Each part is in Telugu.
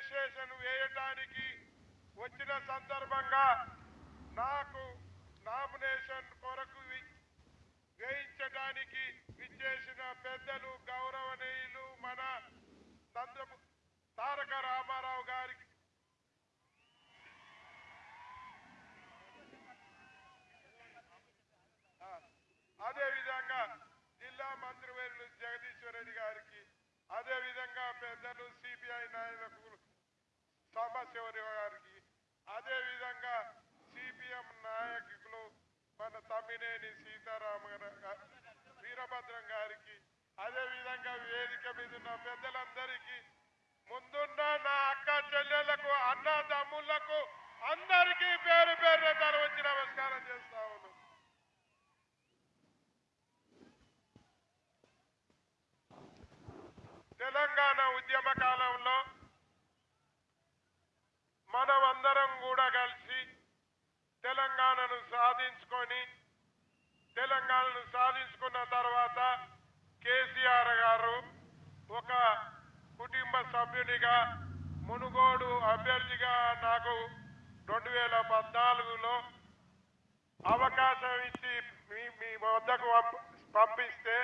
రిజిస్ట్రేషన్ వేయడానికి వచ్చిన సందర్భంగా నాకు నామినేషన్ కొరకు వేయించడానికి విచ్చేసిన పెద్దలు గౌరవనీయులు మన నందము తారక రామారావు గారికి అదేవిధంగా జిల్లా మంత్రివర్యులు జగదీశ్వరరెడ్డి గారికి అదేవిధంగా పెద్దలు సిబిఐ నాయకులకు సాంబశివరి గారికి. అదే విధంగా సిపిఎం నాయకులు మన తమ్మినేని సీతారామ వీరభద్రం గారికి. అదే విధంగా వేదిక మీద ఉన్న పెద్దలందరికీ ముందున్న నా అక్క చెల్లెళ్ళకు అన్న తమ్ముళ్ళకు అందరికీ పేరు పేరు తల వచ్చి నమస్కారం చేస్తా ఉన్నాను. తెలంగాణ ఉద్యమ కాలంలో మనం అందరం కూడా కలిసి తెలంగాణను సాధించుకొని తెలంగాణను సాధించుకున్న తర్వాత కేసీఆర్ గారు ఒక కుటుంబ సభ్యునిగా మునుగోడు అభ్యర్థిగా నాకు రెండు వేల పద్నాలుగులో అవకాశం ఇచ్చి మీ మీ వద్దకు పంపిస్తే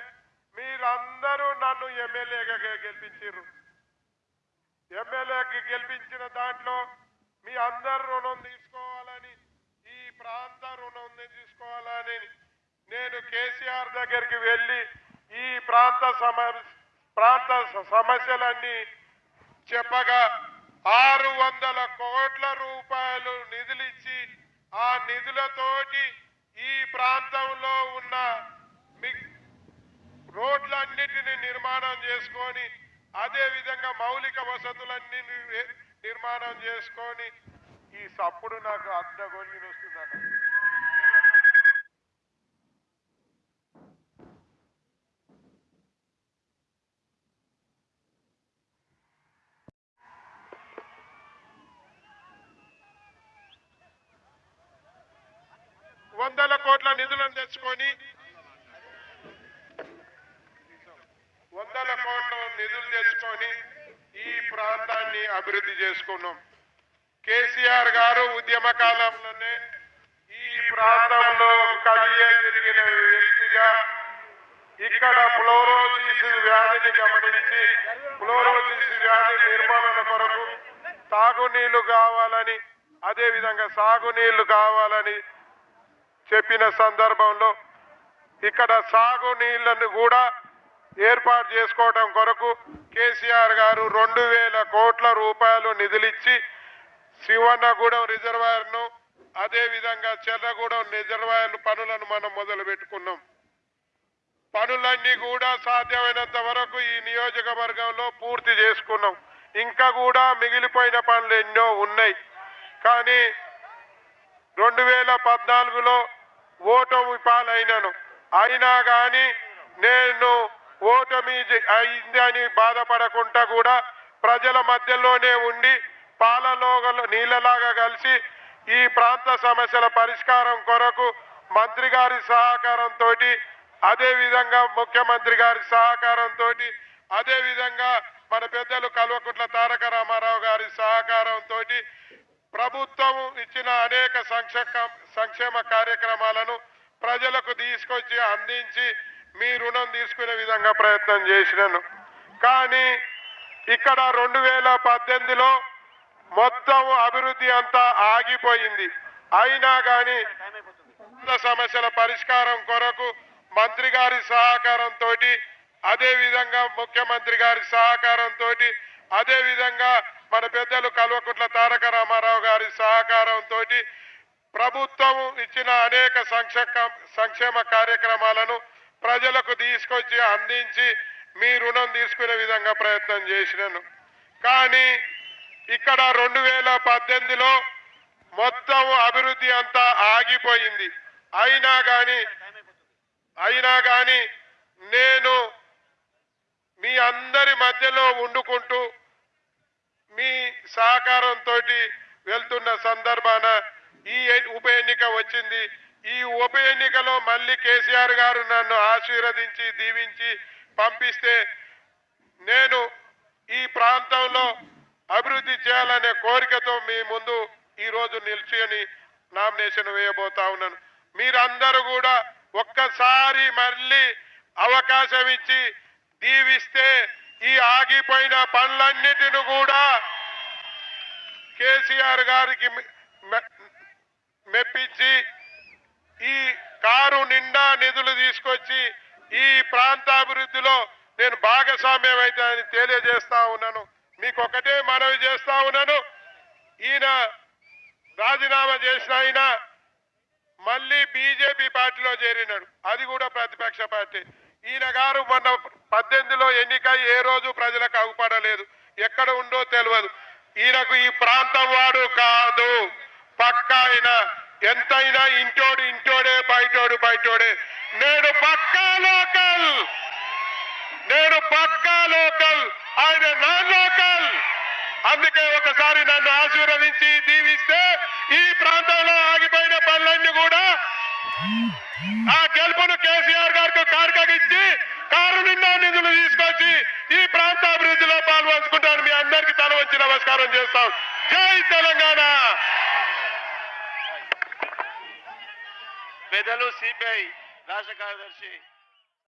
మీరందరూ నన్ను ఎమ్మెల్యేగా గెలిపించారు ఎమ్మెల్యేకి గెలిపించిన దాంట్లో మీ అందరు రుణం తీసుకోవాలని ఈ ప్రాంత రుణం తీసుకోవాలని నేను కేసీఆర్ దగ్గరికి వెళ్ళి ఈ ప్రాంత సమ ప్రాంత సమస్యలన్నీ చెప్పగా ఆరు వందల కోట్ల రూపాయలు నిధులిచ్చి ఆ నిధులతోటి ఈ ప్రాంతంలో ఉన్న మి- రోడ్లన్నిటిని నిర్మాణం చేసుకొని అదేవిధంగా మౌలిక వసతులన్నీ తీర్మానం చేసుకొని ఈ సప్పుడు నాకు అడ్డగొలిగి వస్తుందన్న వందల కోట్ల నిధులను తెచ్చుకొని వందల కోట్ల నిధులు తెచ్చుకొని ఈ ప్రాంతాన్ని అభివృద్ధి చేసుకున్నాం. కేసీఆర్ గారు ఉద్యమ కాలంలోనే ఈ ప్రాంతంలో కలిగే జరిగిన వ్యక్తిగా ఇక్కడ ఫ్లోరోసిస్ వ్యాధిని గమనించి ఫ్లోరోసిస్ వ్యాధి నిర్మూలన కొరకు తాగునీళ్ళు కావాలని అదేవిధంగా సాగునీళ్ళు కావాలని చెప్పిన సందర్భంలో ఇక్కడ సాగునీళ్ళను కూడా ఏర్పాటు చేసుకోవడం కొరకు కేసీఆర్ గారు రెండు వేల కోట్ల రూపాయలు నిధులిచ్చి శివన్నగూడెం రిజర్వాయర్ను అదేవిధంగా చెర్రగూడెం రిజర్వాయర్ పనులను మనం మొదలు పెట్టుకున్నాం పనులన్నీ కూడా సాధ్యమైనంత వరకు ఈ నియోజకవర్గంలో పూర్తి చేసుకున్నాం. ఇంకా కూడా మిగిలిపోయిన పనులు ఎన్నో ఉన్నాయి. కానీ రెండు వేల పద్నాలుగులో ఓటమి పాలైనను. అయినా కానీ నేను ఓటమి జ- అయింది అని బాధపడకుండా కూడా ప్రజల మధ్యలోనే ఉండి పాలలోగలు నీళ్ళలాగా కలిసి ఈ ప్రాంత సమస్యల పరిష్కారం కొరకు మంత్రి గారి సహకారంతో అదేవిధంగా ముఖ్యమంత్రి గారి సహకారంతో అదేవిధంగా మన పెద్దలు కల్వకుట్ల తారక రామారావు గారి సహకారంతో ప్రభుత్వం ఇచ్చిన అనేక సంక్షేమ సంక్షేమ కార్యక్రమాలను ప్రజలకు తీసుకొచ్చి అందించి మీ రుణం తీసుకునే విధంగా ప్రయత్నం చేసినాను. కానీ ఇక్కడ రెండు వేల పద్దెనిమిదిలో మొత్తం అభివృద్ధి అంతా ఆగిపోయింది. అయినా కానీ సమస్యల పరిష్కారం కొరకు మంత్రి గారి సహకారంతో అదే విధంగా ముఖ్యమంత్రి గారి సహకారంతో అదే విధంగా మన పెద్దలు కల్వకుంట్ల తారక రామారావు గారి సహకారంతో ప్రభుత్వం ఇచ్చిన అనేక సంక్షేమ సంక్షేమ కార్యక్రమాలను ప్రజలకు తీసుకొచ్చి అందించి మీ రుణం తీసుకునే విధంగా ప్రయత్నం చేసినాను. కానీ ఇక్కడ రెండు వేల పద్దెనిమిదిలో మొత్తం అభివృద్ధి అంతా ఆగిపోయింది. అయినా కానీ అయినా కానీ నేను మీ అందరి మధ్యలో ఉండుకుంటూ మీ సహకారంతో వెళ్తున్న సందర్భాన ఈ ఉప ఎన్నిక వచ్చింది. ఈ ఉప ఎన్నికలో మళ్ళీ కేసీఆర్ గారు నన్ను ఆశీర్వదించి దీవించి పంపిస్తే నేను ఈ ప్రాంతంలో అభివృద్ధి చేయాలనే కోరికతో మీ ముందు ఈరోజు రోజు నిల్చుని నామినేషన్ వేయబోతా ఉన్నాను. మీరందరూ కూడా ఒక్కసారి మళ్ళీ అవకాశం ఇచ్చి దీవిస్తే ఈ ఆగిపోయిన పనులన్నిటిని కూడా కేసీఆర్ గారికి మె- మె- మెప్పించి కారు నిండా నిధులు తీసుకొచ్చి ఈ ప్రాంత అభివృద్ధిలో నేను భాగస్వామ్యం అవుతానని తెలియజేస్తా ఉన్నాను. మీకు ఒకటే మనవి చేస్తా ఉన్నాను. ఈయన రాజీనామా చేసిన ఆయన మళ్ళీ బీజేపీ పార్టీలో చేరినాడు. అది కూడా ప్రతిపక్ష పార్టీ. ఈయన గారు మొన్న పద్దెనిమిదిలో ఎన్నిక ఏ రోజు ప్రజలకు అగుపడలేదు ఎక్కడ ఉందో తెలియదు ఈయనకు ఈ ప్రాంతం వాడు కాదు. పక్క ఆయన ఎంతైనా ఇంటోడు ఇంటోడే బయటోడు బయటోడే. నేను పక్కా లోకల్. నేను పక్కా లోకల్. ఆయన నా లోకల్. అందుకే ఒకసారి నన్ను ఆశీర్వదించి దీవిస్తే ఈ ప్రాంతంలో ఆగిపోయిన పనులన్నీ కూడా ఆ గెలుపును కేసీఆర్ గారికి కార్కగిచ్చి కారు నిండా నిధులు తీసుకొచ్చి ఈ ప్రాంత అభివృద్ధిలో పాల్పంచుకుంటాను మీ అందరికి తల వచ్చి నమస్కారం చేస్తాం. జై తెలంగాణ! పెద్దలు సిపిఐ రాష్ట్ర కార్యదర్శి